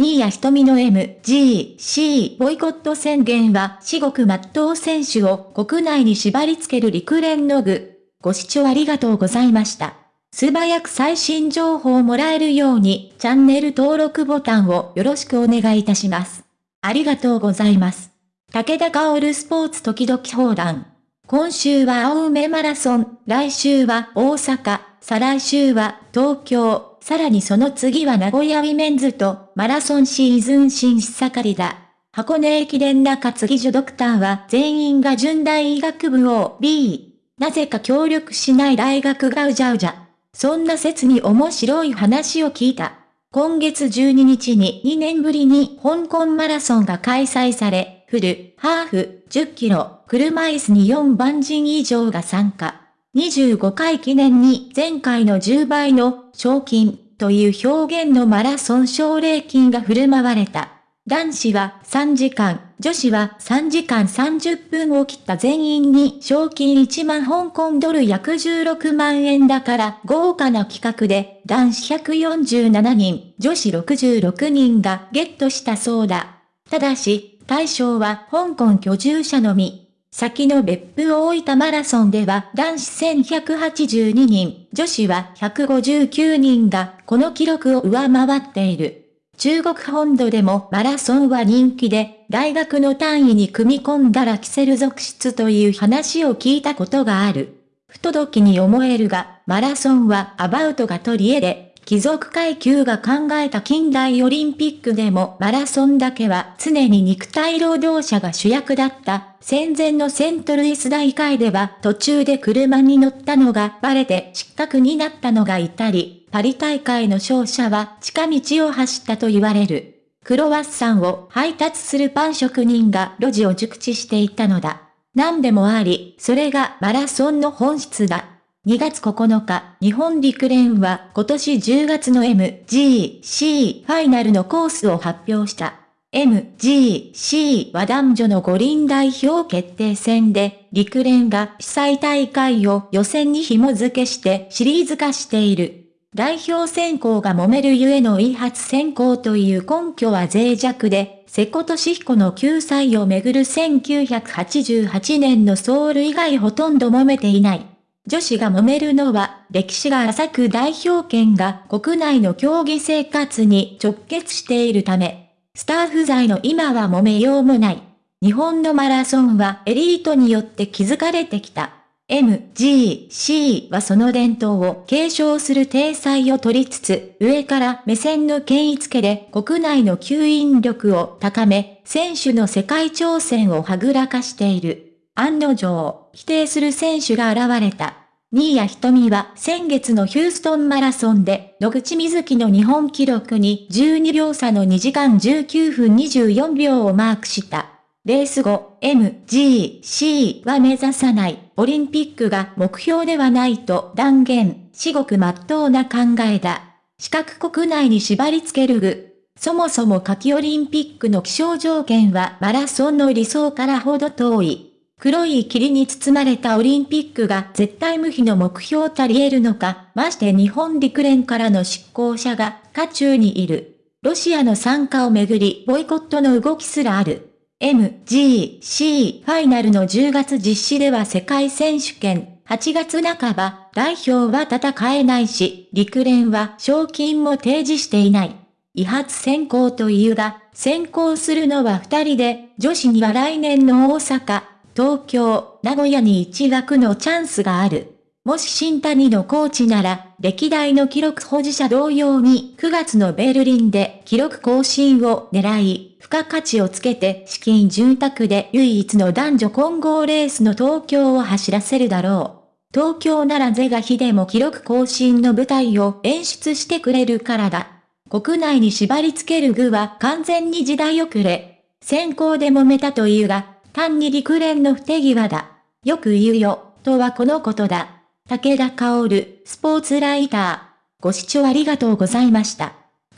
新谷仁美の MGC ボイコット宣言は至極真っ当 選手を国内に縛り付ける陸連の愚。ご視聴ありがとうございました。素早く最新情報をもらえるようにチャンネル登録ボタンをよろしくお願いいたします。ありがとうございます。武田薫スポーツ時々放談。今週は青梅マラソン、来週は大阪、再来週は東京、さらにその次は名古屋ウィメンズとマラソンシーズン真っ盛りだ。箱根駅伝中継ぎ所ドクターは全員が準大医学部を B。なぜか協力しない大学がうじゃうじゃ。そんな説に面白い話を聞いた。今月12日に2年ぶりに香港マラソンが開催され、フル、ハーフ、10キロ、車椅子に4万人以上が参加。25回記念に前回の10倍の賞金という表現のマラソン奨励金が振る舞われた。男子は3時間、女子は3時間30分を切った全員に賞金1万香港ドル約16万円だから豪華な企画で男子147人、女子66人がゲットしたそうだ。ただし、対象は香港居住者のみ。先の別府大分マラソンでは男子1182人、女子は159人がこの記録を上回っている。中国本土でもマラソンは人気で、大学の単位に組み込んだらキセル続出という話を聞いたことがある。不届きに思えるが、マラソンはアバウトが取り柄で、貴族階級が考えた近代オリンピックでもマラソンだけは常に肉体労働者が主役だった戦前のセントルイス大会では途中で車に乗ったのがバレて失格になったのがいたり、パリ大会の勝者は近道を走ったと言われる。クロワッサンを配達するパン職人が路地を熟知していたのだ。何でもあり、それがマラソンの本質だ。2月9日、日本陸連は今年10月の MGC ファイナルのコースを発表した。MGC は男女の五輪代表決定戦で、陸連が主催大会を予選に紐付けしてシリーズ化している。代表選考が揉めるゆえの違発選考という根拠は脆弱で、瀬古利彦の救済をめぐる1988年のソウル以外ほとんど揉めていない。女子が揉めるのは、歴史が浅く代表権が国内の競技生活に直結しているため、スタッフ在の今は揉めようもない。日本のマラソンはエリートによって築かれてきた。MGC はその伝統を継承する体裁を取りつつ、上から目線の権威付けで国内の吸引力を高め、選手の世界挑戦をはぐらかしている。案の定、否定する選手が現れた。新谷瞳は先月のヒューストンマラソンで野口瑞希の日本記録に12秒差の2時間19分24秒をマークした。レース後、MGC は目指さない、オリンピックが目標ではないと断言、至極真っ当な考えだ。四角国内に縛り付ける具。そもそも夏季オリンピックの気象条件はマラソンの理想からほど遠い。黒い霧に包まれたオリンピックが絶対無比の目標たり得るのか、まして日本陸連からの執行者が渦中にいる。ロシアの参加をめぐりボイコットの動きすらある。MGC ファイナルの10月実施では世界選手権、8月半ば、代表は戦えないし、陸連は賞金も提示していない。違発選考というが、選考するのは2人で、女子には来年の大阪、東京、名古屋に一枠のチャンスがある。もし新谷のコーチなら、歴代の記録保持者同様に9月のベルリンで記録更新を狙い、付加価値をつけて資金潤沢で唯一の男女混合レースの東京を走らせるだろう。東京なら是が非でも記録更新の舞台を演出してくれるからだ。国内に縛り付ける具は完全に時代遅れ。先行で揉めたというが、単に陸連の不手際だ。よく言うよ、とはこのことだ。武田薫、スポーツライター。ご視聴ありがとうございました。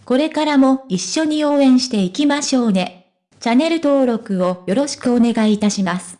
これからも一緒に応援していきましょうね。チャンネル登録をよろしくお願いいたします。